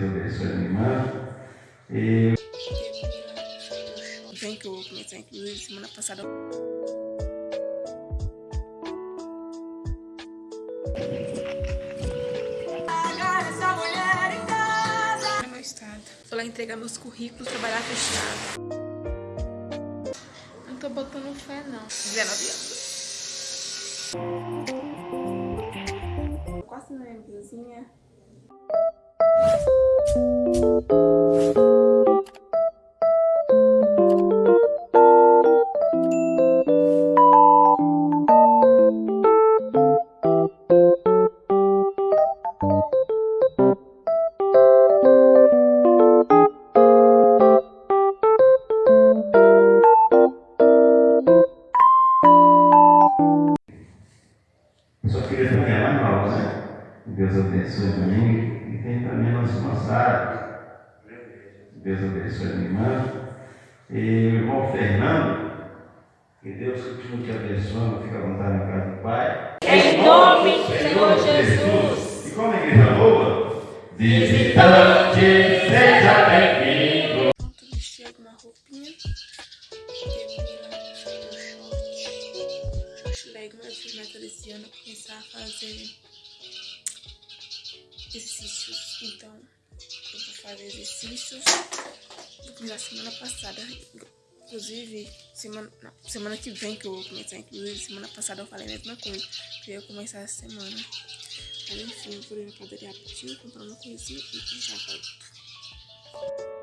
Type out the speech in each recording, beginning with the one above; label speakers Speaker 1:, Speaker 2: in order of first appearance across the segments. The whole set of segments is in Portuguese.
Speaker 1: Deus abençoe a minha irmã. E...
Speaker 2: Vem que eu vou começar, inclusive, semana passada. Vou lá entregar meus currículos, trabalhar fechado. Não tô botando fé, não. 19 anos. Quase na minha blusinha.
Speaker 1: Só E o irmão Fernando. Que Deus continue te abençoando. Fica à vontade na casa do Pai.
Speaker 3: Em nome do Senhor Jesus.
Speaker 1: E como a igreja boa, visitante, seja bem-vindo.
Speaker 2: Pronto, vesti alguma roupinha. Termina o short. Short leg, mas eu fiz meta desse ano começar a fazer exercícios. Então, eu vou fazer exercícios. Começar semana passada. Inclusive, semana, não, semana que vem que eu vou começar. Inclusive, semana passada eu falei a mesma coisa. Que eu ia começar essa semana. Mas enfim, eu vou ir na padaria rapidinho, comprar uma coisinha e já volto.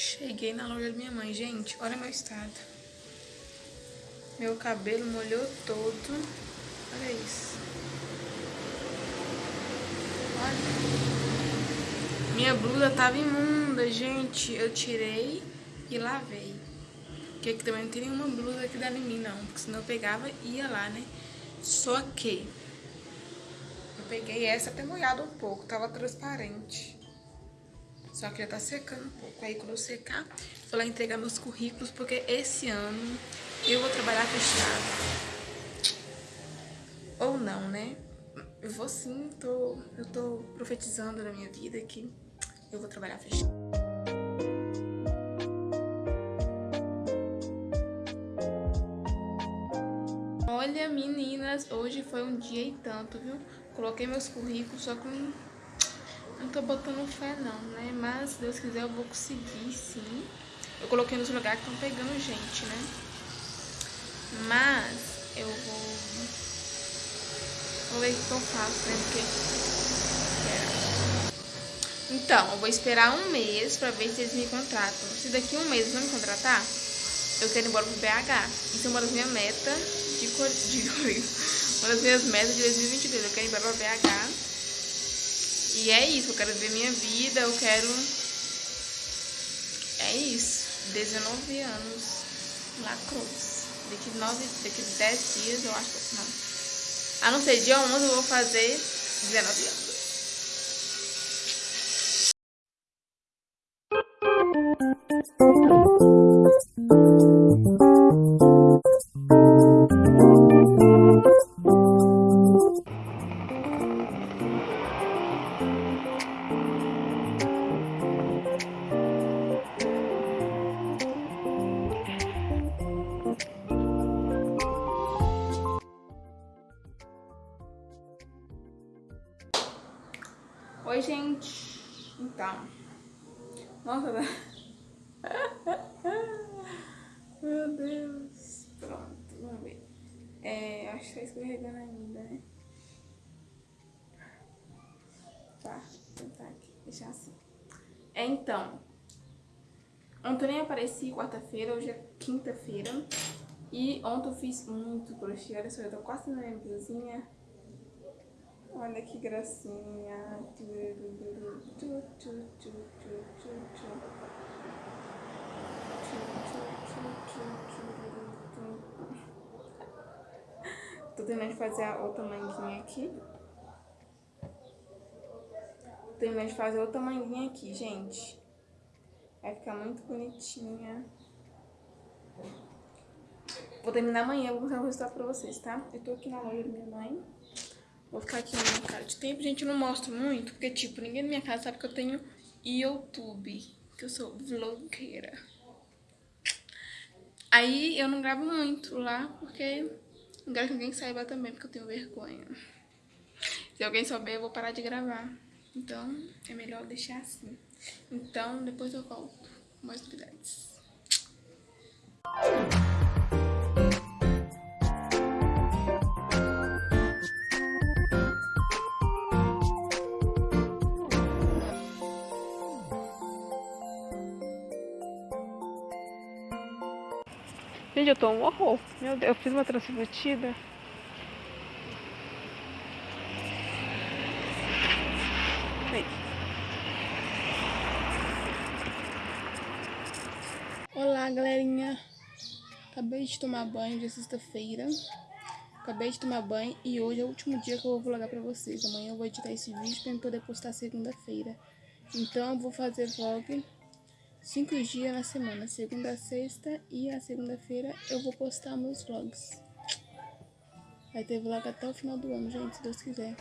Speaker 2: Cheguei na loja da minha mãe, gente, olha meu estado. Meu cabelo molhou todo. Olha isso. Olha. Minha blusa tava imunda, gente. Eu tirei e lavei. Porque aqui também não tem nenhuma blusa dá em mim, não. Porque senão eu pegava e ia lá, né? Só que eu peguei essa até molhada um pouco, tava transparente. Só que já tá secando um pouco. Aí quando eu secar, vou lá entregar meus currículos, porque esse ano eu vou trabalhar fechado. Ou não, né? Eu vou sim, tô, eu tô profetizando na minha vida que eu vou trabalhar fechado. Olha, meninas, hoje foi um dia e tanto, viu? Coloquei meus currículos, só que não, tô botando fé não, né? Mas, se Deus quiser, eu vou conseguir, sim. Eu coloquei nos lugares que estão pegando gente, né? Mas, eu vou... Vou ver o que eu faço, né? Porque... Espera. Então, eu vou esperar um mês pra ver se eles me contratam. Se daqui um mês não me contratar, eu quero ir embora pro BH. Isso é uma das minhas metas de, de uma das minhas metas de 2022. Eu quero ir embora pra BH. E é isso, eu quero ver minha vida, eu quero... É isso, 19 anos, lacrous. Daqui, 9, daqui 10 dias, eu acho. Não. A não ser dia 11, eu vou fazer 19 anos. Oi, gente. Então. Nossa, tá... Meu Deus. Pronto, vamos ver. É, acho que tá escorregando ainda, né? Tá, vou tentar aqui, deixar assim. É, então. Ontem nem apareci quarta-feira, hoje é quinta-feira. E ontem eu fiz muito crochê. Olha só, eu tô quase na minha blusinha. Olha que gracinha. Tô terminando de fazer a outra manguinha aqui. Tô terminando de fazer outra manguinha aqui, gente. Vai ficar muito bonitinha. Vou terminar amanhã, vou mostrar o resultado pra vocês, tá? Eu tô aqui na loja da minha mãe. Vou ficar aqui na cara de tempo. Gente, eu não mostro muito, porque, tipo, ninguém na minha casa sabe que eu tenho YouTube. Que eu sou vlogueira. Aí eu não gravo muito lá, porque não quero que ninguém saiba também, porque eu tenho vergonha. Se alguém souber, eu vou parar de gravar. Então, é melhor deixar assim. Então, depois eu volto com mais novidades. Gente, eu tô um horror. Meu Deus, eu fiz uma transmitida. Aí. Olá, galerinha. Acabei de tomar banho de sexta-feira. Acabei de tomar banho e hoje é o último dia que eu vou vlogar pra vocês. Amanhã eu vou editar esse vídeo pra eu poder postar segunda-feira. Então eu vou fazer vlog cinco dias na semana, segunda sexta e a segunda-feira eu vou postar meus vlogs. Vai ter vlog até o final do ano, gente, se Deus quiser.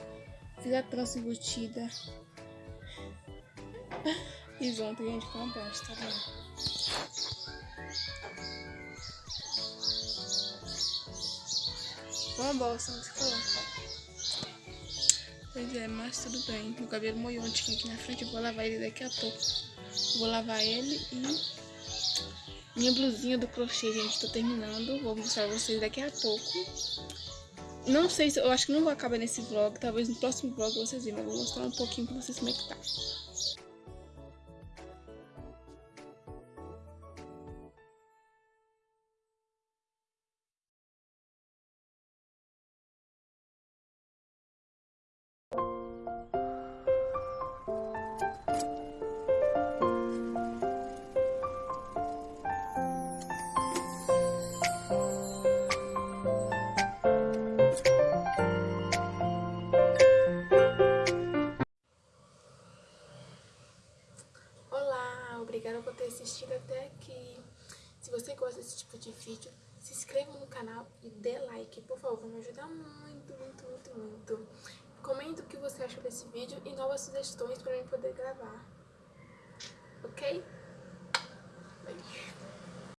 Speaker 2: Fiz a trança embutida. Fiz ontem, gente, com uma bosta, tá vendo? Uma bosta, se falou. Pois é, mas tudo bem. Meu cabelo molhou ontem aqui na frente, eu vou lavar ele daqui a pouco. Vou lavar ele e minha blusinha do crochê, gente, tô terminando. Vou mostrar pra vocês daqui a pouco. Não sei se, eu acho que não vou acabar nesse vlog, talvez no próximo vlog vocês verem, mas vou mostrar um pouquinho pra vocês como é que tá. Se você gosta desse tipo de vídeo, se inscreva no canal e dê like, por favor, me ajudar muito, muito, muito, muito. Comenta o que você achou desse vídeo e novas sugestões para eu poder gravar, ok?